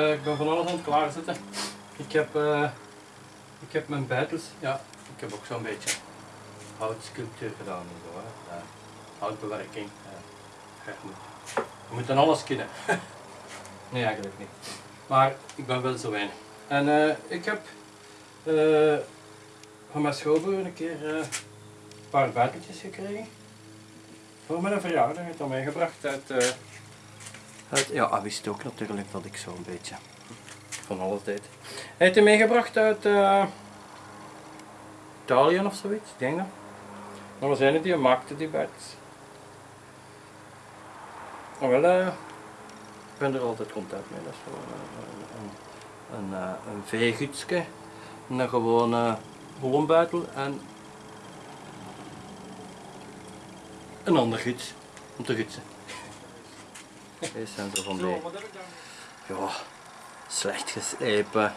Eh, ik ben van alles aan het klaarzetten. Ik heb, eh, ik heb mijn bijtels, ja, ik heb ook zo'n beetje houtsculptuur gedaan en zo. Ja, houtbewerking. Ja. Je, moet, dan alles kunnen. nee, eigenlijk niet. Maar ik ben wel zo weinig. En eh, ik heb eh, van mijn schoonbroer een keer eh, een paar bijteltjes gekregen. Voor mijn verjaardag. Hij heeft dat meegebracht uit, eh, Ja, hij wist ook natuurlijk dat ik zo'n beetje van alles deed. Hij heeft die meegebracht uit uh, Italië of zoiets, ik denk dat. Maar we zijn het die maakte die bijtels. Maar wel, eh, ik ben er altijd content mee. Dat is gewoon een, een, een, een, een gewone bollenbuitel en een ander guts om te gutsen. Deze zijn zo van die, ja, slecht geslepen,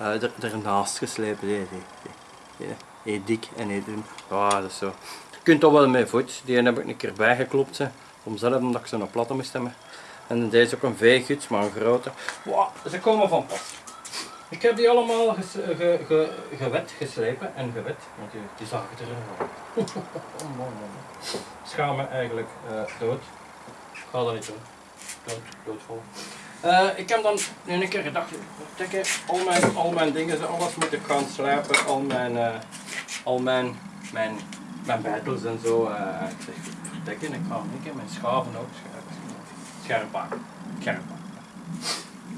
uh, er, ernaast geslepen, die, die, die, dik en die dun. Ja, dat is zo. Je kunt toch wel mee voet, die heb ik een keer bijgeklopt, hè, om zelf omdat ik ze nog platte moest hebben. En deze ook een veeguts, maar een grote. Wow, ze komen van pas. Ik heb die allemaal ges, ge, ge, gewet, geslepen en gewet, want die, die zag ik erin. oh, man, man. Schaam me eigenlijk uh, dood. Ik ga dat niet doen. Uh, ik heb dan nu een keer gedacht, tekken, al mijn, al mijn dingen, alles moet ik gaan slijpen, al mijn, uh, al mijn, mijn, mijn bijtels en zo. ik zeg, verdekken, ik ga een keer mijn schaven ook scherp. Scherp maken.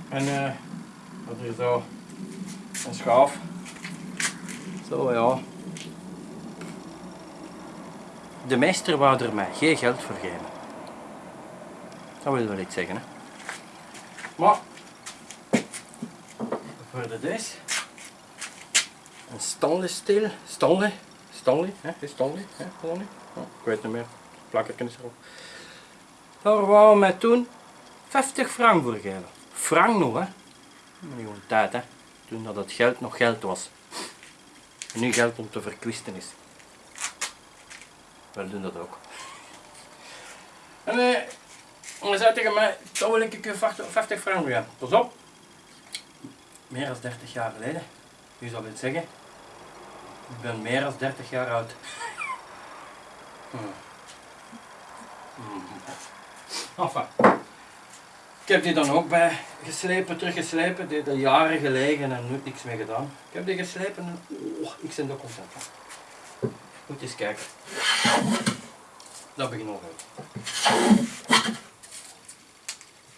En uh, is zo een schaaf. Zo ja. De meester wou er mij geen geld voor geven. Dat wil wel iets zeggen. Maar voor de deze een Stanley steel, Stanley, Stanley, hè, is Stanley, hè, Stanley. Ik weet niet meer, plakkerken is erop. Daar wou mij toen 50 frank voor geven. Frank nog hè, gewoon tijd hè, toen dat het geld nog geld was. En nu geld om te verkwisten is. Wij doen dat ook. En eh, hij zei tegen mij, dat wil ik je 50 frank weer. Pas op. Meer dan 30 jaar geleden. Wie zou dit zeggen? Ik ben meer dan 30 jaar oud. Hmm. Hmm. Enfin. Ik heb die dan ook bij geslepen, teruggeslepen. Die had jaren gelegen en nooit niks mee gedaan. Ik heb die geslepen en oh, ik ben er content. Moet eens kijken. Dat begint nog.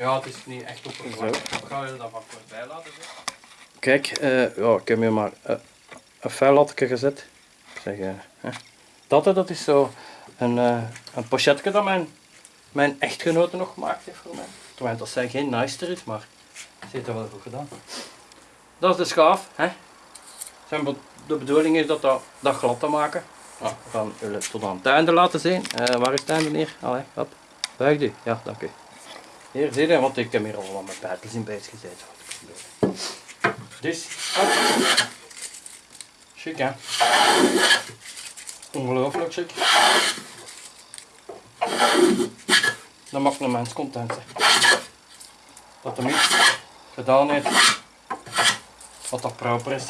Ja, het is niet echt oppervlakkig. Ik ga je dat wat kort bij laten zetten. Kijk, uh, ja, ik heb hier maar uh, een vuillatje gezet. Zeg, uh, dat, dat is zo een, een pochetje dat mijn, mijn echtgenote nog gemaakt heeft voor mij. Terwijl dat zijn geen nice is, maar ze heeft dat wel goed gedaan. Dat is de schaaf. Hè. De bedoeling is dat, dat, dat glad te maken. Ja, we gaan jullie tot aan het einde laten zien. waar is het einde hier? Allee, hop. Buig u. Ja, dank u. Hier zie je, want ik heb hier al wat mijn buitels in bezig gezeten. Dus, chic hè. Ongelooflijk chic. Dat maakt een mens content. Hè. Dat hem iets gedaan heeft wat dat proper is.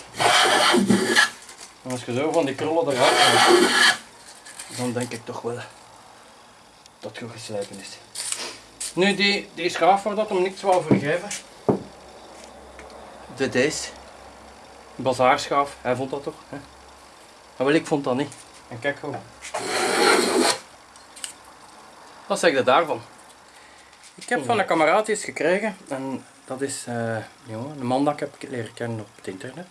En als je zo van die krullen eruit haalt, dan denk ik toch wel dat het goed geslijpen is. Nu die, die schaaf waar dat hem niks wou vergeven. De deze. Bazaarschaaf, hij vond dat toch? Hè? Maar wel ik vond dat niet. En kijk gewoon. Wat zeg je daarvan? Ik heb van een kameraad iets gekregen en dat is uh, een man dat ik heb leren kennen op het internet.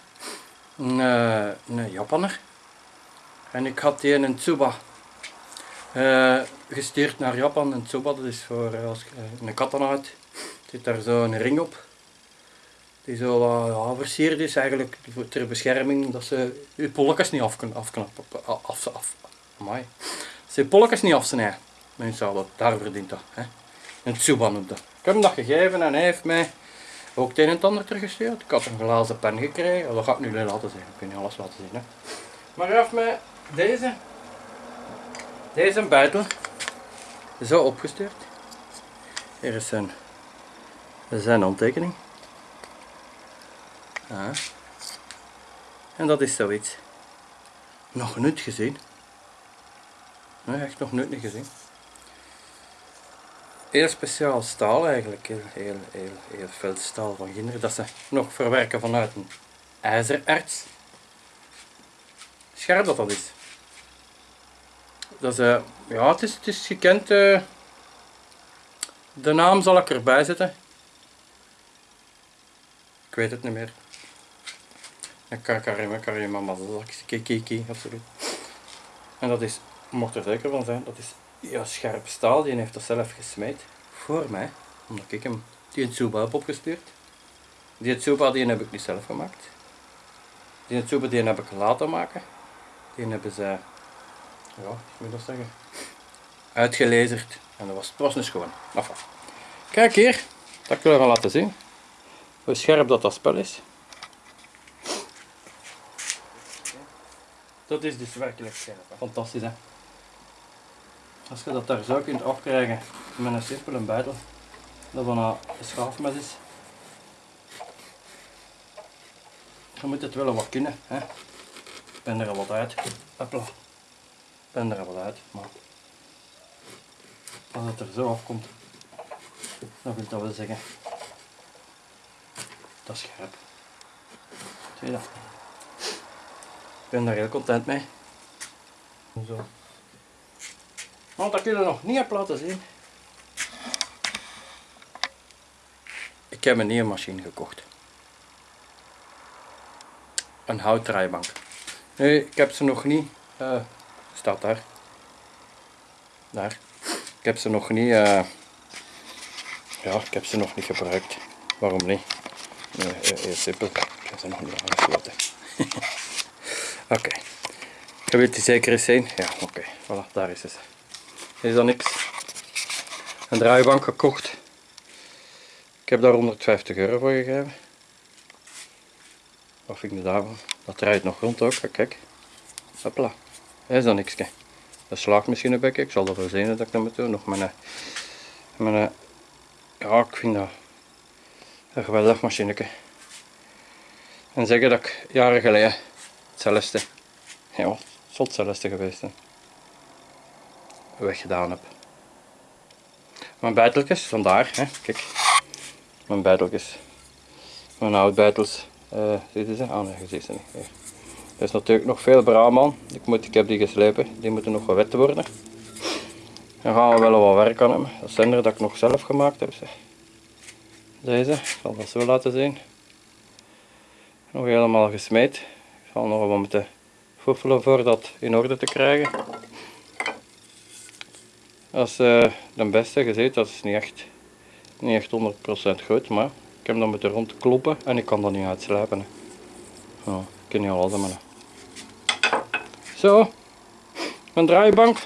Een, uh, een Japaner. En ik had die in een Tsuba uh, gestuurd naar Japan. En Tsuba dat is voor als je een katana hebt. zit daar zo een ring op. Die zo versierd is eigenlijk ter bescherming dat ze je polletjes niet af kunnen afknappen. Af, af, amai. Ze je polletjes niet afsnijden. Mensen dat, daar verdient dat. Hè. Een Tsuba noemt dat. Ik heb hem dat gegeven en hij heeft mij ook het een en het ander teruggestuurd. Ik had een glazen pen gekregen, dat ga ik nu laten zien. Ik alles laten zien. Hè. Maar hij heeft mij deze, deze buitel zo opgestuurd. Hier is zijn, zijn handtekening. Ja. En dat is zoiets. Nog nooit gezien. Nee, echt nog nooit niet gezien. Heel speciaal staal eigenlijk. Heel, heel, heel, heel veel staal van kinderen. Dat ze nog verwerken vanuit een ijzererts. Scherp dat dat is. Dat is, eh, ja, het is, het is gekend. eh, de naam zal ik erbij zetten. Ik weet het niet meer. En Karim, Karim Mazazaki, Kiki of zoiets. En dat is, mocht er zeker van zijn, dat is ja, scherp staal. Die heeft dat zelf gesmeed. Voor mij. Omdat ik hem die Tsuba heb opgestuurd. Die Tsuba die heb ik niet zelf gemaakt. Die Tsuba die heb ik laten maken. Die hebben ze, ja, ik moet dat zeggen, uitgelezerd. En dat was, het was een schoon. Enfin. Kijk hier, dat wil gaan laten zien. Hoe scherp dat dat spel is. Dat is dus werkelijk scherp. hè. Fantastisch hè. Als je dat daar zo kunt afkrijgen met een simpele buidel, dat van een schaafmes is. Je moet het wel wat kunnen. Hè. Ik ben er al wat uit. Hopla. Ben er wat uit. Maar als het er zo afkomt, dan wil dat wel zeggen. Dat is scherp. Zie je dat? Ik ben daar heel content mee. Zo. Want dat kun je nog niet heb laten zien. Ik heb een nieuwe machine gekocht. Een houtdraaibank. Nee, ik heb ze nog niet. eh staat daar. Daar. Ik heb ze nog niet. eh, ja, ik heb ze nog niet gebruikt. Waarom niet? Nee, heel, simpel. Ik heb ze nog niet aangesloten. Oké. Je wilt die zeker eens zien? Ja, oké. Voilà, daar is het. Is dat niks? Een draaibank gekocht. Ik heb daar 150 euro voor gegeven. Wat vind ik daarvan? Dat draait nog rond ook, kijk. Hopla. Is dat niks? Dat slaagt misschien een beetje. Ik zal dat wel zien dat ik dat moet doen. Nog mijn, mijn, ja, ik vind dat een geweldig machineke. En zeggen dat ik jaren geleden hetzelfde, ja, zal hetzelfde geweest weggedaan heb. Mijn buiteltjes, vandaar, hè, kijk, mijn buiteltjes, mijn oude buitels, eh zie je ze? Ah nee, je ziet ze niet. Er is natuurlijk nog veel braam aan, ik, moet, ik heb die geslepen, die moeten nog wat wet worden. Daar gaan we wel wat werk aan hebben. Dat zijn er dat ik nog zelf gemaakt heb. Deze, ik zal dat zo laten zien. Nog helemaal gesmeed. Ik zal nog wat moeten foefelen voor dat in orde te krijgen. Dat is eh, de beste, je ziet, dat is niet echt, niet echt 100% goed, maar ik heb dat moeten rondkloppen en ik kan dat niet uitslijpen. ik kan niet alles hebben. Zo, een draaibank.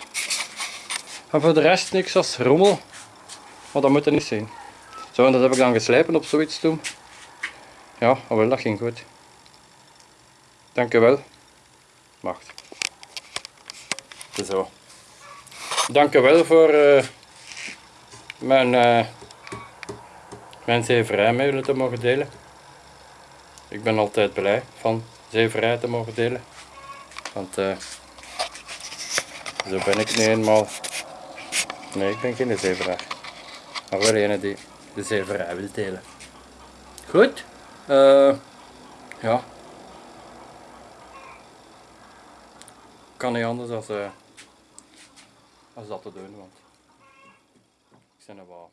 En voor de rest niks als rommel. Maar dat moet er niet zijn. Zo, en dat heb ik dan geslijpen op zoiets toen. Ja, oh wel, dat ging goed. Dankjewel. Wacht. Zo. Dankjewel voor eh, mijn, eh mijn zeverij te mogen delen. Ik ben altijd blij van zeverij te mogen delen. Want eh, zo ben ik niet eenmaal. Nee, ik ben geen zeveraar. Maar wel een die de zeverij wil delen. Goed. eh ja. Kan niet anders als, eh als dat te doen, want ik ben er wel